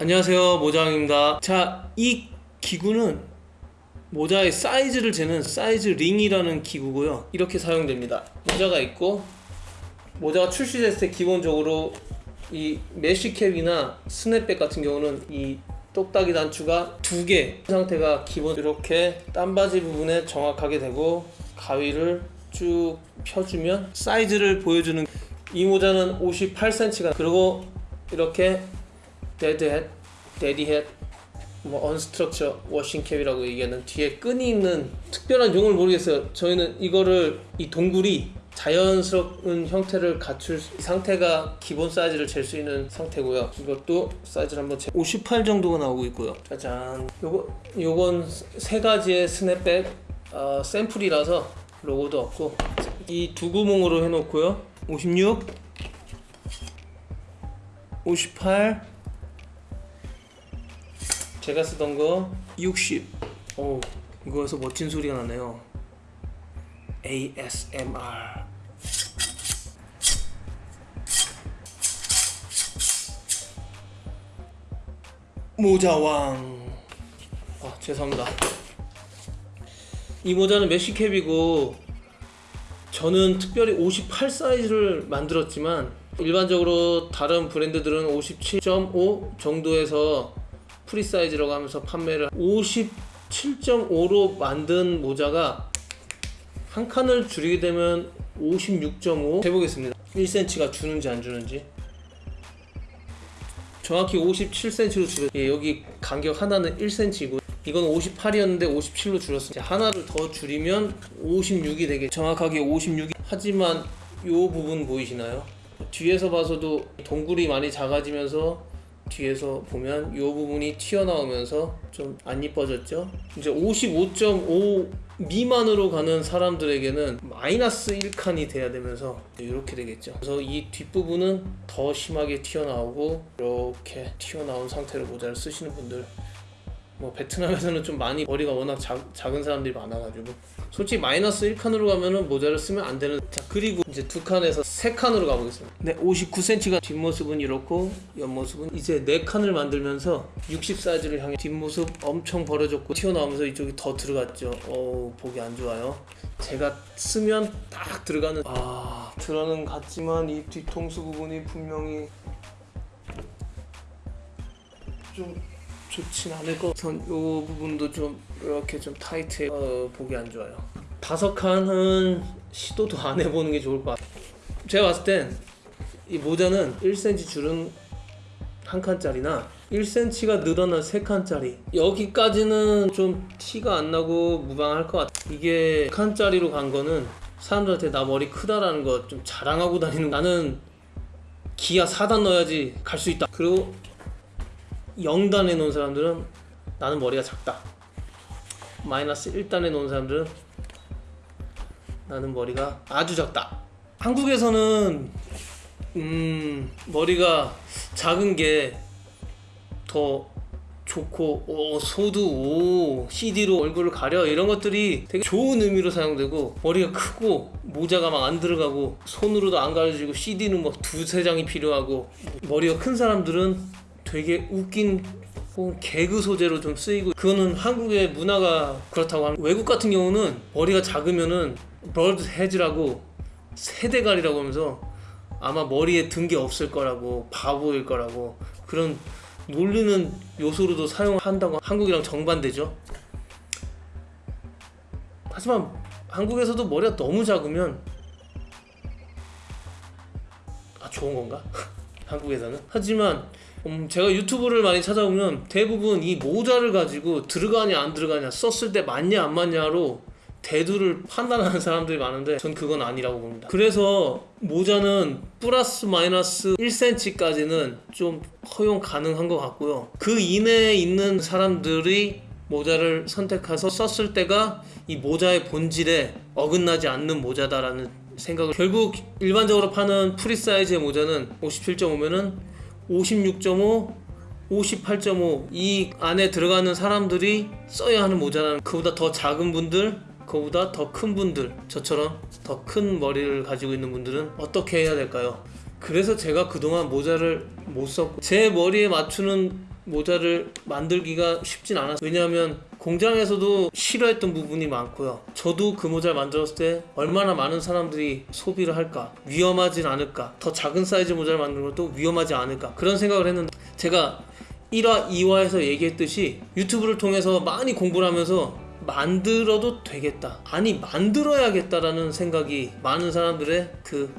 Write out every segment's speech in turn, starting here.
안녕하세요 모장입니다. 자 이 기구는 모자의 사이즈를 재는 사이즈 링이라는 기구고요. 이렇게 사용됩니다. 모자가 있고 모자가 출시됐을 때 기본적으로 이 mesh cap이나 snapback 같은 경우는 이 똑딱이 단추가 두 개 상태가 기본 이렇게 땀받이 부분에 정확하게 되고 가위를 쭉 펴주면 사이즈를 보여주는 이 모자는 58cm가 그리고 이렇게 데드햇, 데디햇, 뭐 unstructure washing cap이라고 얘기하는 뒤에 끈이 있는 특별한 용어를 모르겠어요. 저희는 이거를 이 동그라미 자연스러운 형태를 갖출 수- 상태가 기본 사이즈를 잴 수 있는 상태고요. 이것도 사이즈를 한번 재. 58 정도가 나오고 있고요. 짜잔. 요거 요건 세 가지의 스냅백 어, 샘플이라서 로고도 없고 이 두 구멍으로 해놓고요. 56, 58. 제가 쓰던 거 60. 오, 이거에서 멋진 소리가 나네요. ASMR. 모자왕. 아, 죄송합니다. 이 모자는 mesh cap이고 저는 특별히 58 사이즈를 만들었지만 일반적으로 다른 브랜드들은 57.5 정도에서 프리 사이즈라고 하면서 판매를 57.5로 만든 모자가 한 칸을 줄이게 되면 56.5 해보겠습니다. 1cm가 주는지 안 주는지. 정확히 57cm로 줄여. 예, 여기 간격 하나는 1cm이고 이건 58이었는데 57로 줄였어요 하나를 더 줄이면 56이 되게 정확하게 56이. 하지만 요 부분 보이시나요? 뒤에서 봐서도 동굴이 많이 작아지면서 뒤에서 보면 이 부분이 튀어나오면서 좀 안 이뻐졌죠? 이제 55.5 미만으로 가는 사람들에게는 마이너스 1칸이 돼야 되면서 이렇게 되겠죠. 그래서 이 뒷부분은 더 심하게 튀어나오고 이렇게 튀어나온 상태로 모자를 쓰시는 분들 뭐 베트남에서는 좀 많이 머리가 워낙 작, 작은 사람들이 많아가지고. 솔직히 마이너스 1칸으로 가면은 모자를 쓰면 안 되는 자 그리고 이제 두 칸에서 세 칸으로 가보겠습니다. 네 59cm가 뒷모습은 이렇고 옆모습은 이제 네 칸을 만들면서 60 사이즈를 향해 뒷모습 엄청 벌어졌고 튀어나오면서 이쪽이 더 들어갔죠. 어우 보기 안 좋아요. 제가 쓰면 딱 들어가는 아 들어는 같지만 이 뒤통수 부분이 분명히 좀 좋진 않을 것 우선 요. 부분도 좀 이렇게 좀 타이트해 어, 보기 안 좋아요. 다섯 칸은 시도도 안 해보는 게 좋을 것 같아요. 제가 봤을 땐 이 모자는 1cm 줄은 한 칸짜리나 1cm가 늘어난 세 칸짜리. 여기까지는 좀 티가 안 나고 무방할 것 같아 이게 칸짜리로 간 거는 사람들한테 나 머리 크다라는 거 좀 자랑하고 다니는 나는 기아 4단 넣어야지 갈 수 있다. 그리고 0단에 놓은 사람들은 나는 머리가 작다. 마이너스 1단에 놓은 사람들은 나는 머리가 아주 작다. 한국에서는 음 머리가 작은 게 더 좋고 오 소두 오 CD로 얼굴을 가려 이런 것들이 되게 좋은 의미로 사용되고 머리가 크고 모자가 막 안 들어가고 손으로도 안 가려지고 CD는 막 두세 장이 필요하고 머리가 큰 사람들은 되게 웃긴 개그 소재로 좀 쓰이고 그거는 한국의 문화가 그렇다고 하면 외국 같은 경우는 머리가 작으면은 브러드 헤즈라고 세대갈이라고 하면서 아마 머리에 든 게 없을 거라고 바보일 거라고 그런 놀리는 요소로도 사용한다고 한국이랑 정반대죠. 하지만 한국에서도 머리가 너무 작으면 아 좋은 건가? 한국에서는? 하지만 음, 제가 유튜브를 많이 찾아보면 대부분 이 모자를 가지고 들어가냐 안 들어가냐 썼을 때 맞냐 안 맞냐로 대두를 판단하는 사람들이 많은데 전 그건 아니라고 봅니다. 그래서 모자는 플러스 마이너스 1cm까지는 좀 허용 가능한 것 같고요. 그 이내에 있는 사람들이 모자를 선택해서 썼을 때가 이 모자의 본질에 어긋나지 않는 모자다라는 생각을 결국 일반적으로 파는 프리 사이즈의 모자는 57.5면은 56.5 58.5 이 안에 들어가는 사람들이 써야 하는 모자라는 그보다 더 작은 분들 그보다 더 큰 분들 저처럼 더 큰 머리를 가지고 있는 분들은 어떻게 해야 될까요? 그래서 제가 그동안 모자를 못 썼고 제 머리에 맞추는 모자를 만들기가 쉽진 않았어요. 왜냐하면 공장에서도 싫어했던 부분이 많고요. 저도 그 모자를 만들었을 때 얼마나 많은 사람들이 소비를 할까, 위험하진 않을까, 더 작은 사이즈 모자를 만드는 것도 위험하지 않을까 그런 생각을 했는데 제가 1화, 2화에서 얘기했듯이 유튜브를 통해서 많이 공부를 하면서 만들어도 되겠다. 아니 만들어야겠다라는 생각이 많은 사람들의 그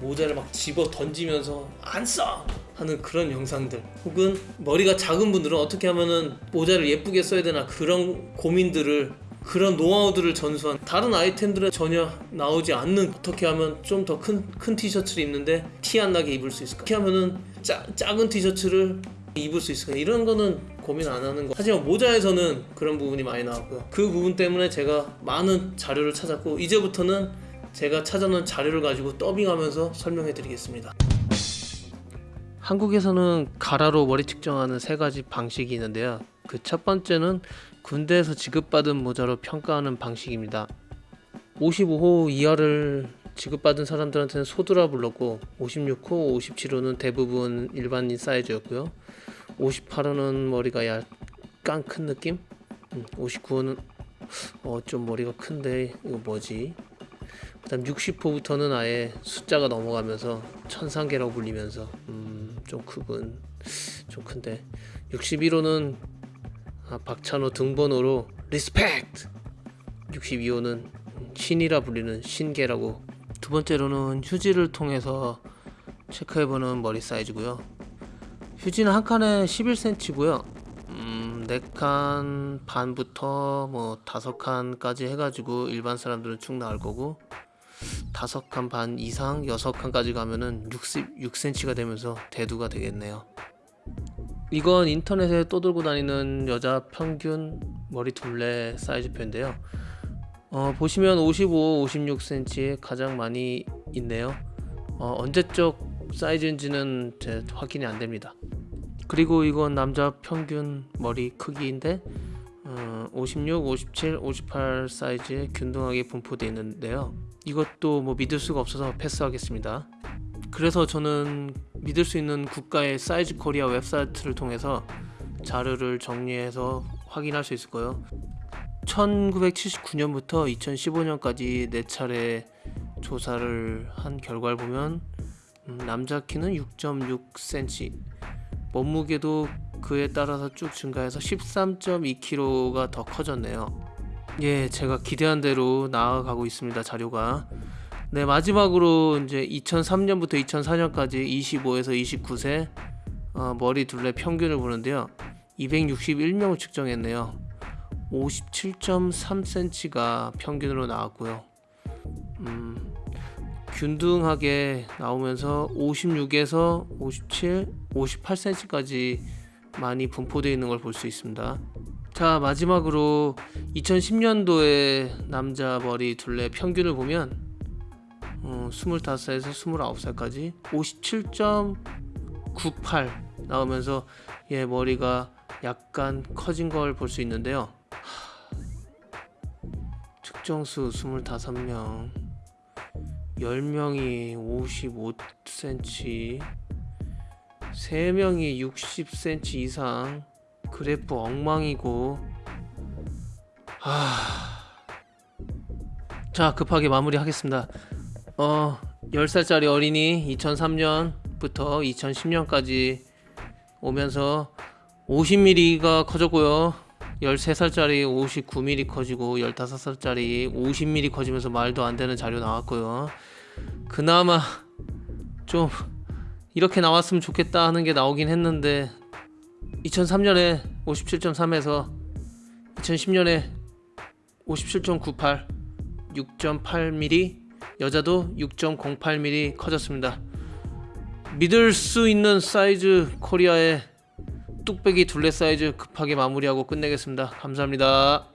모자를 막 집어 던지면서 안 써! 하는 그런 영상들 혹은 머리가 작은 분들은 어떻게 하면은 모자를 예쁘게 써야 되나 그런 고민들을 그런 노하우들을 전수한 다른 아이템들은 전혀 나오지 않는 어떻게 하면 좀 더 큰 큰 티셔츠를 입는데 티 안 나게 입을 수 있을까? 어떻게 하면은 짜, 작은 티셔츠를 입을 수 있을까? 이런 거는 고민 안 하는 거. 하지만 모자에서는 그런 부분이 많이 나왔고요. 그 부분 때문에 제가 많은 자료를 찾았고 이제부터는 제가 찾아놓은 자료를 가지고 더빙하면서 설명해 드리겠습니다 한국에서는 가라로 머리 측정하는 세 가지 방식이 있는데요. 그 첫 번째는 군대에서 지급받은 모자로 평가하는 방식입니다. 55호 이하를 지급받은 사람들한테는 소두라 불렀고 56호, 57호는 대부분 일반인 사이즈였고요. 58호는 머리가 약간 큰 느낌? 59호는 어 좀 머리가 큰데 이거 뭐지? 그 다음 60호부터는 아예 숫자가 넘어가면서 천상계라고 불리면서 음, 좀 크군 좀 큰데. 61호는 아, 박찬호 등번호로 respect 62호는 신이라 불리는 신계라고. 두 번째로는 휴지를 통해서 체크해보는 머리 사이즈고요. 휴지는 한 칸에 11cm고요. 음, 4칸 반부터 뭐 5칸까지 해가지고 일반 사람들은 쭉 나올 거고 다섯 칸반 이상 여섯 칸까지 가면은 66cm가 되면서 대두가 되겠네요. 이건 인터넷에 떠돌고 다니는 여자 평균 머리 둘레 사이즈표인데요. 어, 보시면 55, 56cm에 가장 많이 있네요. 어, 언제적 사이즈인지는 확인이 안 됩니다. 그리고 이건 남자 평균 머리 크기인데 어, 56, 57, 58 사이즈에 균등하게 분포되어 있는데요. 이것도 뭐 믿을 수가 없어서 패스하겠습니다. 그래서 저는 믿을 수 있는 국가의 사이즈 코리아 웹사이트를 통해서 자료를 정리해서 확인할 수 있을 거예요. 1979년부터 2015년까지 네 차례 조사를 한 결과를 보면 음, 남자 키는 6.6cm, 몸무게도 그에 따라서 쭉 증가해서 13.2kg가 더 커졌네요. 예, 제가 기대한 대로 나아가고 있습니다. 자료가. 네, 마지막으로 이제 2003년부터 2004년까지 25에서 29세 어, 머리 둘레 평균을 보는데요. 261명을 측정했네요. 57.3cm가 평균으로 나왔고요. 음, 균등하게 나오면서 56에서 57, 58cm까지 많이 분포되어 있는 걸 볼 수 있습니다. 자 마지막으로 2010년도에 남자 머리 둘레 평균을 보면 어, 25살에서 29살까지 57.98 나오면서 얘 머리가 약간 커진 걸 볼 수 있는데요. 측정수 25명 10명이 55cm 3명이 60cm 이상 그래프 엉망이고. 하... 자 급하게 마무리하겠습니다. 어 10살짜리 어린이 2003년부터 2010년까지 오면서 50mm가 커졌고요. 13살짜리 59mm 커지고 15살짜리 50mm 커지면서 말도 안 되는 자료 나왔고요. 그나마 좀 이렇게 나왔으면 좋겠다 하는 게 나오긴 했는데 2003년에 57.3에서 2010년에 57.98 6.8mm 여자도 6.08mm 커졌습니다. 믿을 수 있는 사이즈 코리아의 뚝배기 둘레 사이즈 급하게 마무리하고 끝내겠습니다. 감사합니다